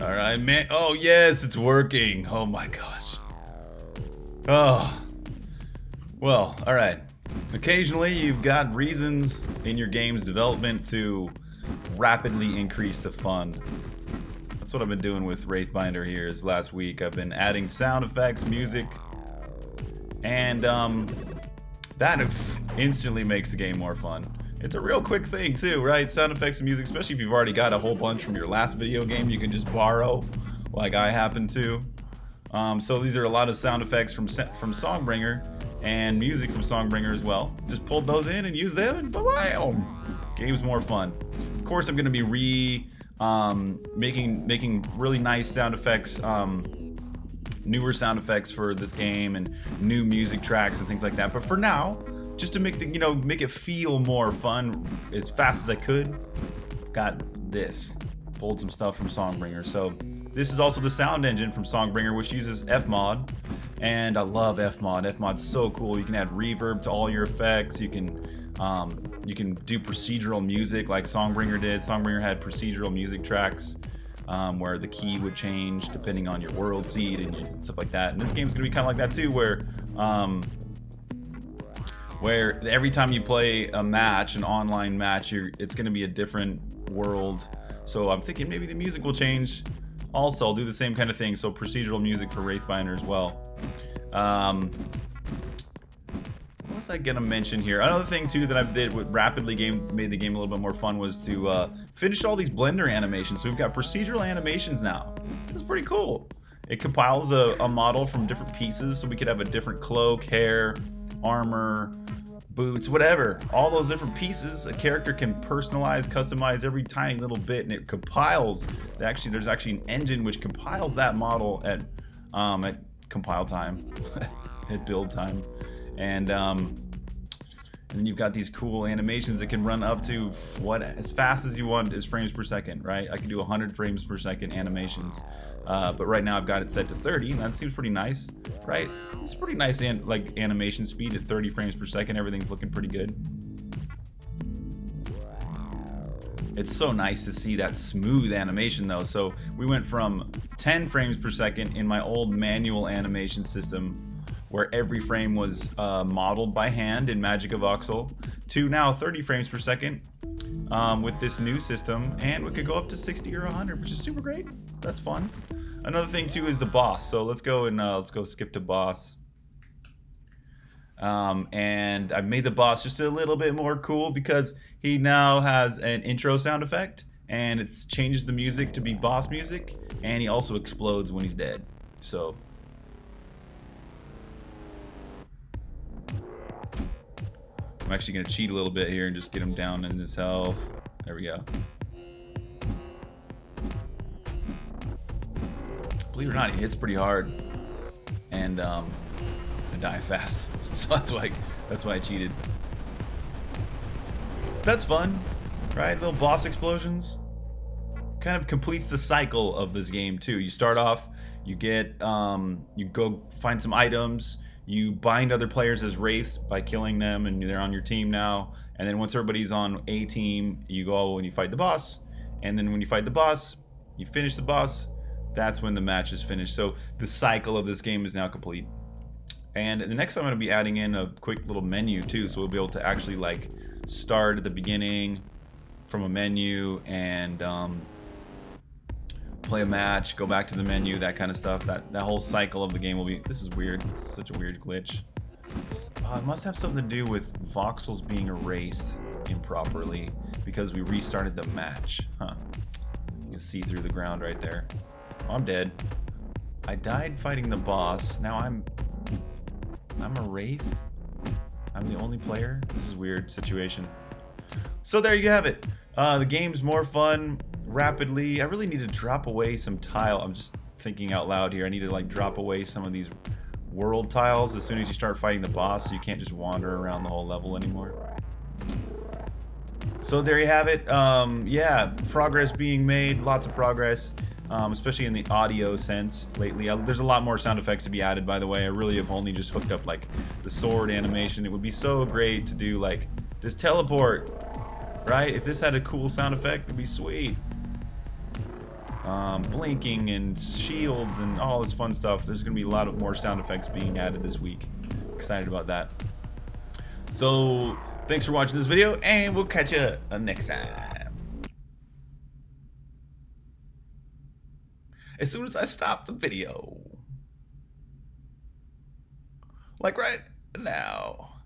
All right, man. Oh, yes, it's working. Oh my gosh. Oh. Well, all right. Occasionally, you've got reasons in your game's development to rapidly increase the fun. That's what I've been doing with Wraithbinder here is last week. I've been adding sound effects, music, and um, that instantly makes the game more fun. It's a real quick thing too, right? Sound effects and music, especially if you've already got a whole bunch from your last video game you can just borrow, like I happen to. Um, so these are a lot of sound effects from from Songbringer and music from Songbringer as well. Just pulled those in and used them and bam! Game's more fun. Of course I'm going to be re um, making making really nice sound effects um, newer sound effects for this game and new music tracks and things like that. But for now, just to make the you know make it feel more fun as fast as I could, got this. Pulled some stuff from Songbringer. So this is also the sound engine from Songbringer, which uses Fmod, and I love Fmod. Fmod's so cool. You can add reverb to all your effects. You can um, you can do procedural music like Songbringer did. Songbringer had procedural music tracks um, where the key would change depending on your world seed and stuff like that. And this game's gonna be kind of like that too, where um, where every time you play a match, an online match, it's gonna be a different world. So I'm thinking maybe the music will change. Also, I'll do the same kind of thing. So procedural music for Wraithbinder as well. Um, what was I gonna mention here? Another thing too that I did with rapidly game made the game a little bit more fun was to uh, finish all these Blender animations. So we've got procedural animations now. This is pretty cool. It compiles a, a model from different pieces, so we could have a different cloak, hair, armor, boots, whatever. All those different pieces, a character can personalize, customize every tiny little bit, and it compiles. Actually, there's actually an engine which compiles that model at um, at compile time, at build time and um, and you've got these cool animations that can run up to what as fast as you want is frames per second, right? I can do 100 frames per second animations, uh, but right now I've got it set to 30, and that seems pretty nice, right? It's pretty nice an like animation speed at 30 frames per second. Everything's looking pretty good. It's so nice to see that smooth animation though. So we went from 10 frames per second in my old manual animation system where every frame was uh, modeled by hand in MagicaVoxel, to now 30 frames per second um, with this new system, and we could go up to 60 or 100, which is super great. That's fun. Another thing too is the boss. So let's go and uh, let's go skip to boss. Um, and I made the boss just a little bit more cool because he now has an intro sound effect and it changes the music to be boss music and he also explodes when he's dead. So I'm actually going to cheat a little bit here and just get him down in his health. There we go. Believe it or not, he hits pretty hard. And um, I die fast. So that's why that's why I cheated. So that's fun, right? Little boss explosions. Kind of completes the cycle of this game too. You start off, you get, um, you go find some items, you bind other players as wraiths by killing them and they're on your team now. And then once everybody's on a team you go and you fight the boss. And then when you fight the boss you finish the boss. That's when the match is finished. So the cycle of this game is now complete. And the next time I'm going to be adding in a quick little menu too so we'll be able to actually like start at the beginning from a menu and um, play a match, go back to the menu, that kind of stuff. That that whole cycle of the game will be. This is weird. Such a weird glitch. Uh, it must have something to do with voxels being erased improperly because we restarted the match. Huh. You can see through the ground right there. Oh, I'm dead. I died fighting the boss. Now I'm I'm a wraith. I'm the only player. This is weird situation. So there you have it. Uh, the game's more fun rapidly. I really need to drop away some tile. I'm just thinking out loud here. I need to like drop away some of these world tiles as soon as you start fighting the boss so you can't just wander around the whole level anymore. So there you have it. Um, yeah, progress being made. Lots of progress. Um, especially in the audio sense lately. Uh, there's a lot more sound effects to be added, by the way. I really have only just hooked up like the sword animation. It would be so great to do like this teleport, right? If this had a cool sound effect, it'd be sweet. Um, blinking and shields and all this fun stuff. There's going to be a lot of more sound effects being added this week. Excited about that. So, thanks for watching this video, and we'll catch you next time. As soon as I stop the video. Like right now.